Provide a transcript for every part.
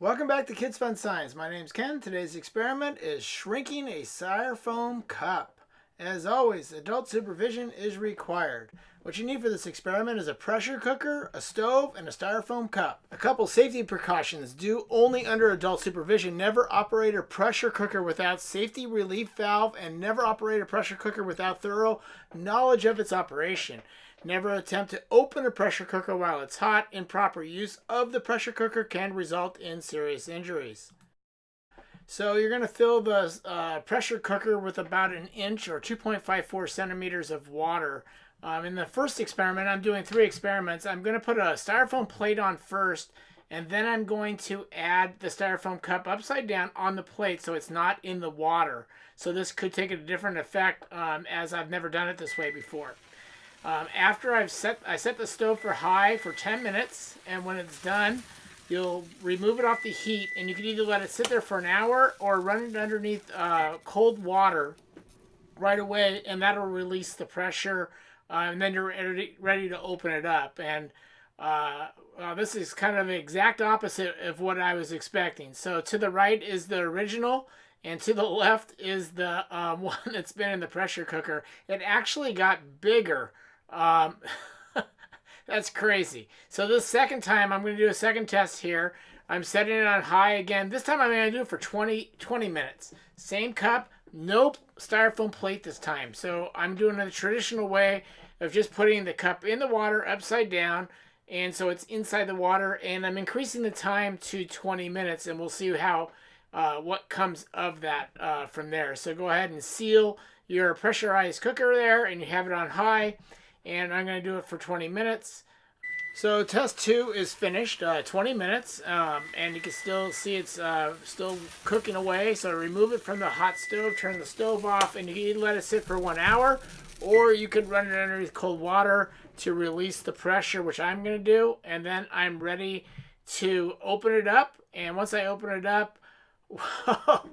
Welcome back to Kids Fun Science. My name's Ken. Today's experiment is shrinking a styrofoam cup. As always, adult supervision is required. What you need for this experiment is a pressure cooker, a stove, and a styrofoam cup. A couple safety precautions. Do only under adult supervision. Never operate a pressure cooker without safety relief valve and never operate a pressure cooker without thorough knowledge of its operation. Never attempt to open a pressure cooker while it's hot. Improper use of the pressure cooker can result in serious injuries. So you're going to fill the uh, pressure cooker with about an inch or 2.54 centimeters of water. Um, in the first experiment, I'm doing three experiments. I'm going to put a styrofoam plate on first, and then I'm going to add the styrofoam cup upside down on the plate so it's not in the water. So this could take a different effect um, as I've never done it this way before. Um, after I've set, I set the stove for high for 10 minutes, and when it's done, you'll remove it off the heat, and you can either let it sit there for an hour or run it underneath uh, cold water right away, and that'll release the pressure, uh, and then you're ready, to open it up. And uh, well, this is kind of the exact opposite of what I was expecting. So to the right is the original, and to the left is the um, one that's been in the pressure cooker. It actually got bigger. Um, that's crazy. So this second time, I'm going to do a second test here. I'm setting it on high again. This time I'm going to do it for 20, 20 minutes. Same cup, nope, styrofoam plate this time. So I'm doing the traditional way of just putting the cup in the water upside down. And so it's inside the water. And I'm increasing the time to 20 minutes. And we'll see how uh, what comes of that uh, from there. So go ahead and seal your pressurized cooker there. And you have it on high and I'm going to do it for 20 minutes. So test two is finished, uh, 20 minutes, um, and you can still see it's uh, still cooking away. So remove it from the hot stove, turn the stove off, and you can let it sit for one hour, or you could run it underneath cold water to release the pressure, which I'm going to do. And then I'm ready to open it up. And once I open it up,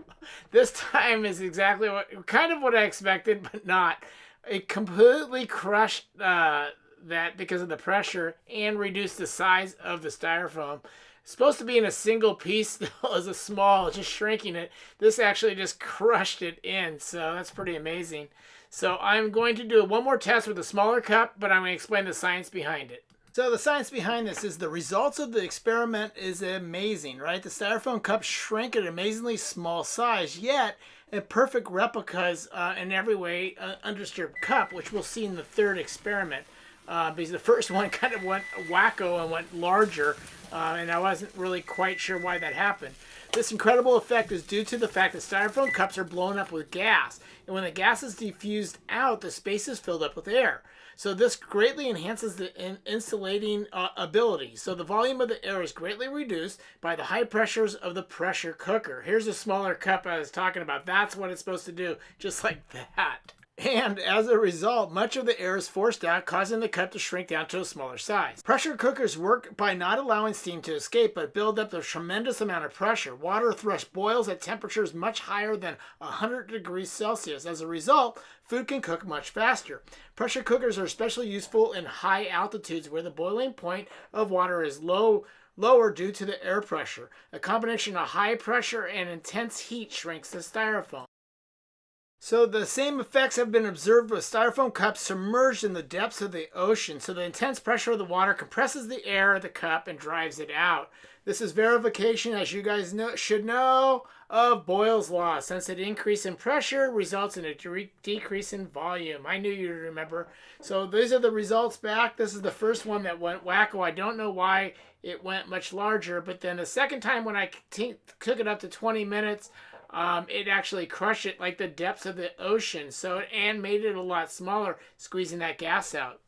this time is exactly what kind of what I expected, but not it completely crushed uh, that because of the pressure and reduced the size of the styrofoam. It's supposed to be in a single piece still as a small, just shrinking it. This actually just crushed it in, so that's pretty amazing. So I'm going to do one more test with a smaller cup, but I'm going to explain the science behind it. So the science behind this is the results of the experiment is amazing, right? The styrofoam cup shrank at an amazingly small size, yet a perfect replicas uh, in every way uh, undisturbed cup, which we'll see in the third experiment. Uh, because the first one kind of went wacko and went larger, uh, and I wasn't really quite sure why that happened. This incredible effect is due to the fact that styrofoam cups are blown up with gas, and when the gas is diffused out, the space is filled up with air. So this greatly enhances the in insulating uh, ability. So the volume of the air is greatly reduced by the high pressures of the pressure cooker. Here's a smaller cup I was talking about. That's what it's supposed to do, just like that. And as a result, much of the air is forced out, causing the cup to shrink down to a smaller size. Pressure cookers work by not allowing steam to escape, but build up a tremendous amount of pressure. Water thrush boils at temperatures much higher than 100 degrees Celsius. As a result, food can cook much faster. Pressure cookers are especially useful in high altitudes where the boiling point of water is low lower due to the air pressure. A combination of high pressure and intense heat shrinks the styrofoam. So the same effects have been observed with styrofoam cups submerged in the depths of the ocean. So the intense pressure of the water compresses the air of the cup and drives it out. This is verification, as you guys know, should know, of Boyle's law. Since an increase in pressure results in a decrease in volume. I knew you'd remember. So these are the results back. This is the first one that went wacko. I don't know why it went much larger. But then the second time when I took it up to 20 minutes, um, it actually crushed it like the depths of the ocean. So and made it a lot smaller, squeezing that gas out.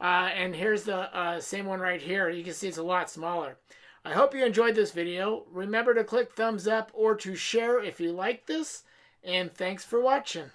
Uh, and here's the uh, same one right here. You can see it's a lot smaller. I hope you enjoyed this video. Remember to click thumbs up or to share if you like this. And thanks for watching.